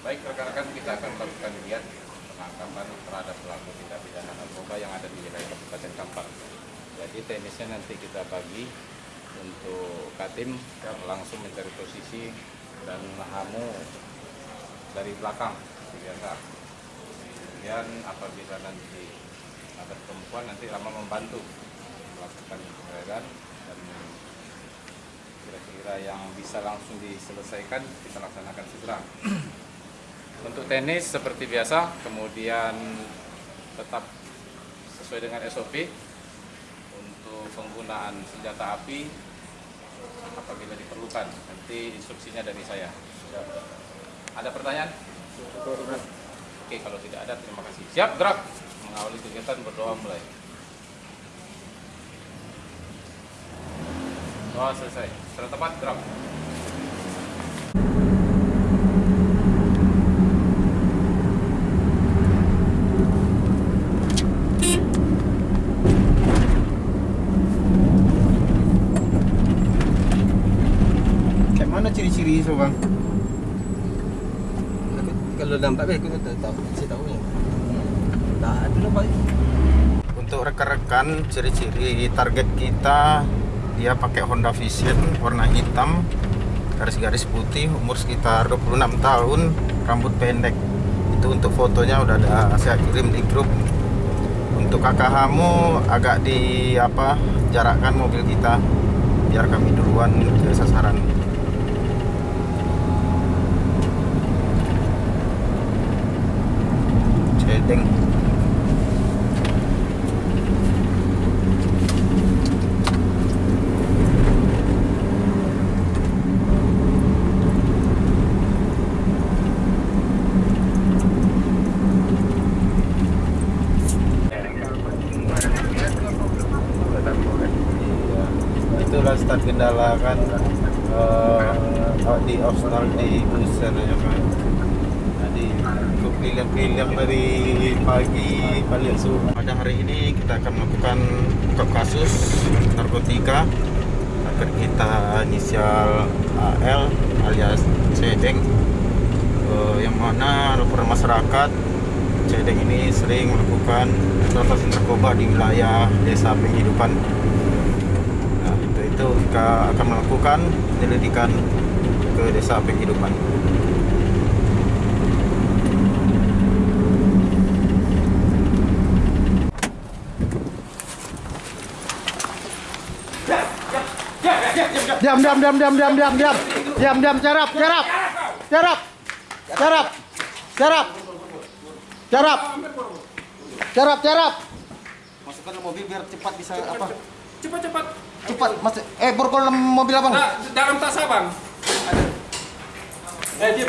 Baik rekan-rekan kita akan melakukan lihat penangkapan terhadap pelaku tindak pidana narkoba yang ada di wilayah Kabupaten Kampar. Jadi teknisnya nanti kita bagi untuk Katim langsung mencari posisi dan Hamu dari belakang biasa. Kemudian apabila nanti ada perempuan nanti Rama membantu melakukan penggeledahan dan kira-kira yang bisa langsung diselesaikan kita laksanakan segera. Untuk tenis seperti biasa, kemudian tetap sesuai dengan SOP untuk penggunaan senjata api apabila diperlukan. Nanti instruksinya dari saya. Ada pertanyaan? Oke, kalau tidak ada terima kasih. Siap, gerak. Mengawali kegiatan berdoa mulai. Doa selesai. Setelah tepat, gerak. Itu bang? Kalau nampak baik aku tak tahu, saya tahu ya. Tak ada nampak. Untuk rekan-rekan ciri-ciri target kita dia pakai Honda Vision warna hitam garis-garis putih umur sekitar 26 tahun rambut pendek itu untuk fotonya udah ada saya kirim di grup untuk kakak kamu agak di apa jarakkan mobil kita biar kami duluan ke sasaran Iya. Itulah start kendala kan eh, di optional di user ya kan. Keliling-keliling dari pagi balik subuh. Pada hari ini kita akan melakukan buka kasus narkotika agar kita inisial AL alias Cedeng Eh, yang mana laporan masyarakat Cedeng ini sering melakukan transaksi narkoba di wilayah desa penghidupan. Nah, untuk itu kita akan melakukan penyelidikan ke desa penghidupan. Diam, diam, diam, diam, diam, diam, diam. Diam, diam, jarap, jarap. Jarap. Jarap. Jarap. Jarap. Jarap, jarap. Masukkan ke mobil biar cepat bisa apa? Cepat-cepat. Cepat, mas. Eh, borgol mobil abang. Nah, dalam tas abang. Ada. Eh, diam,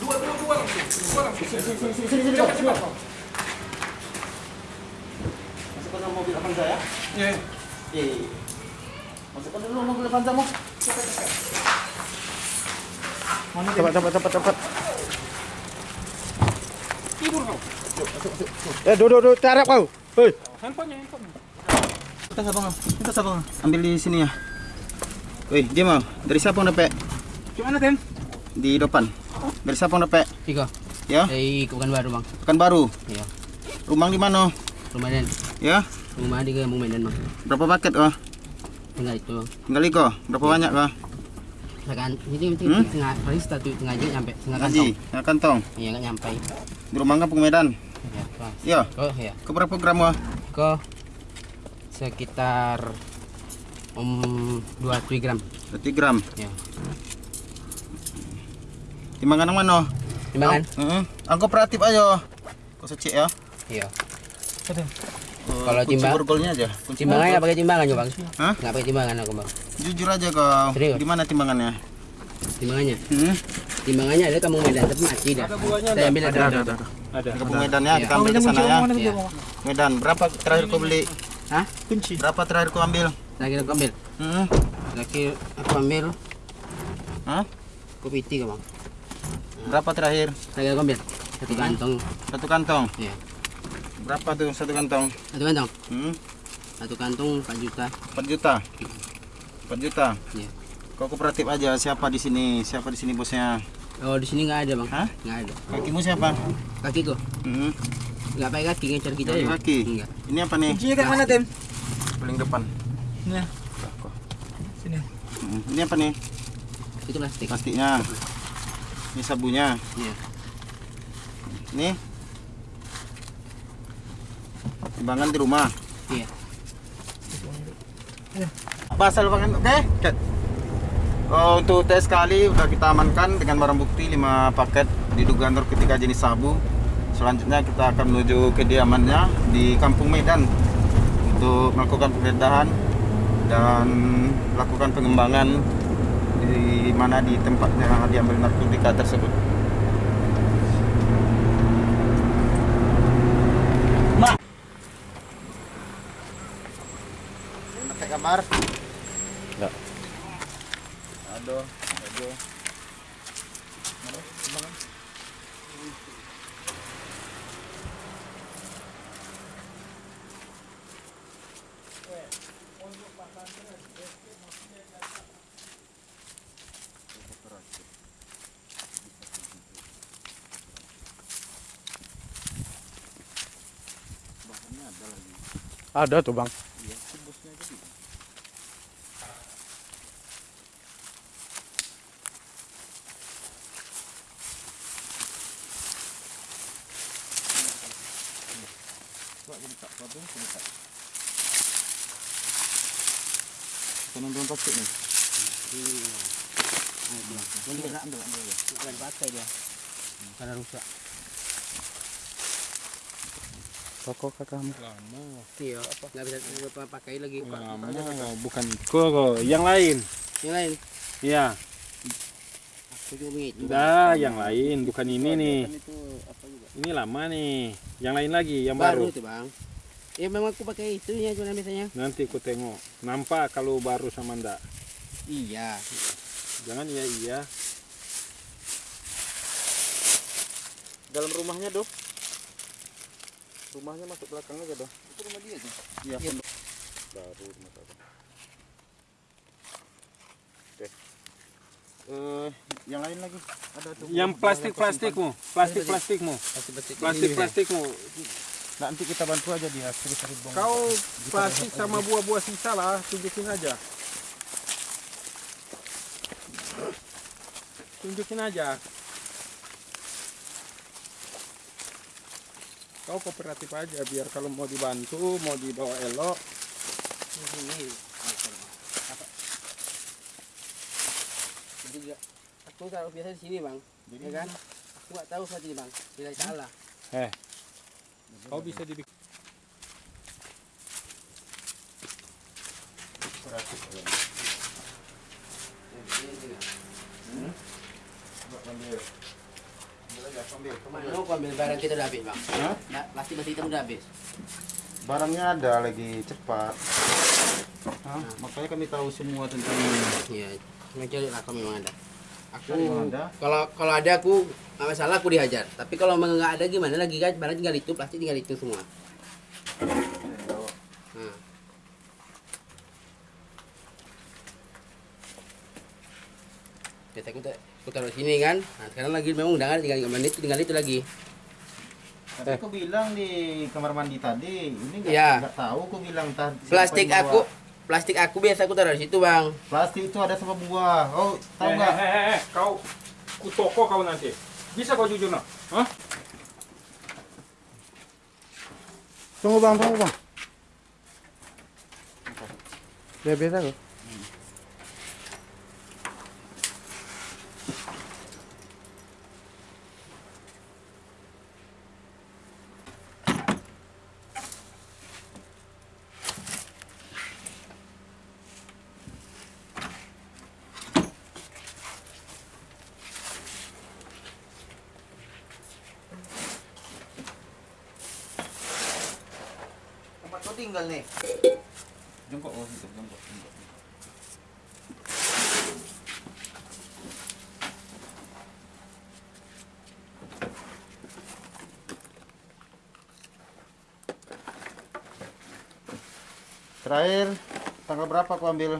Dua, dua, dua langsung. Dua langsung. Cepat, cepat. Masukkan dalam mobil abang saya. Ya. Eh. Masukkan dulu mobil abang kamu. Cepat, cepat, cepat, cepat. Tidur kau. Eh, duduk, duduk, jarap kau. Hei. Handphonenya, handphonenya. Kita abang. Kita abang. Ambil di sini ya. Wih, dia mau. Dari siapa yang dapat? Gimana, Ten? Di depan. Dari siapa yang dapat? Tiga. Ya, Dari Kabupaten Baru bang. pekan baru. Iya. Rumah di mana? Rumah dan Ya, rumah di Kampung Medan bang. berapa paket kah? Tinggal itu. Tinggal kok. Berapa banyak kah? Sekan ini mesti Hmm? tengah paling satu tengah aja nyampe tengah kantong. ya kantong. Iya nggak nyampe. Di rumah kampung Medan. Ya, bang. Ya, Oh iya. ke berapa gram kah? Ke sekitar um 20 gram. 20 gram. Ya. Timbangan yang mana? Timbangan? Heeh. Angko operatif aja. Kau secik ya. Iya. Eh, Kalau kunci timbang- borgolnya aja. Kunci Timbangannya nggak pakai timbangan ya bang? Hah? Nggak pakai timbangan aku bang. Jujur aja kau. Serius? Di mana timbangannya? Timbangannya? Hmm? Timbangannya ada Kampung Medan tapi mati dah. Saya ambil ada. ada, ada. Ada. Di kampung Medan ya, Iya. kita ambil ke sana ya. Medan, berapa terakhir kau beli? Hah? Berapa terakhir kau ambil? Lagi aku ambil. Hmm? Lagi aku ambil Hah? kopi tiga bang. Berapa terakhir? Lagi aku ambil satu kantong. Satu kantong. Iya. Berapa tuh satu kantong? Satu kantong. Hmm? Satu kantong 4 juta. 4 juta. 4 juta. Iya. Kau kooperatif aja. Siapa di sini? Siapa di sini bosnya? Oh di sini nggak ada bang. Hah? Nggak ada. Kakimu siapa? Kakiku Hmm. nggak pakai kaki ngejar kita aja. kaki. Enggak. Ini apa nih? Kuncinya kan mana, Tem? Paling depan. Nah. Sini. Hmm. Ini apa nih? Itu plastik. Plastiknya. Ini sabunya. Iya. Ini. Timbangan di rumah. Iya. Pasal banget, oke? Cat. Oh, untuk tes kali udah kita amankan dengan barang bukti 5 paket diduga narkotika jenis sabu. Selanjutnya kita akan menuju kediamannya di Kampung Medan untuk melakukan penggeledahan dan melakukan pengembangan di mana di tempatnya diambil narkotika tersebut. Pakai kabar? Aduh, aduh. Ada tuh bang. Penonton plastik nih. Ambil, ambil, ambil. Bukan pakai dia. Karena rusak. Toko kakakmu. Iya. Nggak bisa pakai lagi. Pak. Lama, bukan kok, yang lain. Yang lain. Iya, Aku juga begitu. dah yang lain, bukan ini nih. Itu apa juga? Ini lama nih. Yang lain lagi, yang Baru baru. itu bang. Ya memang aku pakai itu ya cuma biasanya. Nanti ku tengok. Nampak kalau baru sama ndak. Iya. Jangan iya iya. Dalam rumahnya, Dok. Rumahnya masuk belakang aja, Dok. Itu rumah dia tuh. Iya. Iya. Baru rumah Abang. Oke. Eh, yang lain lagi ada tuh. Yang plastik-plastikmu, plastik-plastikmu, Plastik-plastik. plastik-plastikmu. Nanti kita bantu aja dia cari-cari bong. Kau plastik sama buah-buah sisa lah, tunjukin aja. Tunjukin aja. Kau kooperatif aja biar kalau mau dibantu, mau dibawa elok. Ini. Apa? Jadi juga aku taruh biasa di sini bang. Ya kan? Aku nggak tahu ini bang. Bila salah. Eh, kau bisa dibikin. Ke mana aku ambil barang kita udah habis bang? Hah? Nah, plastik plastik kita udah habis. Barangnya ada lagi cepat. Hah? Makanya kami tahu semua tentang ini. Iya. Cuma cari lah kalau memang ada. Aku kalau kalau ada aku nggak masalah aku dihajar. Tapi kalau nggak ada gimana lagi kan? Barang tinggal itu, plastik tinggal itu semua. Nah. Aku, tak- aku taruh sini kan. Nah, sekarang lagi memang udah tinggal tinggal itu tinggal itu lagi. Tapi aku bilang di kamar mandi tadi, ini nggak nggak tahu aku bilang tadi. Plastik aku bawa. Plastik aku biasa aku taruh di situ bang. Plastik itu ada sama buah. Oh, tahu Eh, nggak? eh, eh, eh, kau ku toko kau nanti. Bisa kau jujur nak? Hah? Tunggu bang, tunggu bang. Ya biasa kok. Tinggal nih. Jongkok, oh situ, jongkok, jongkok. Terakhir tanggal berapa aku ambil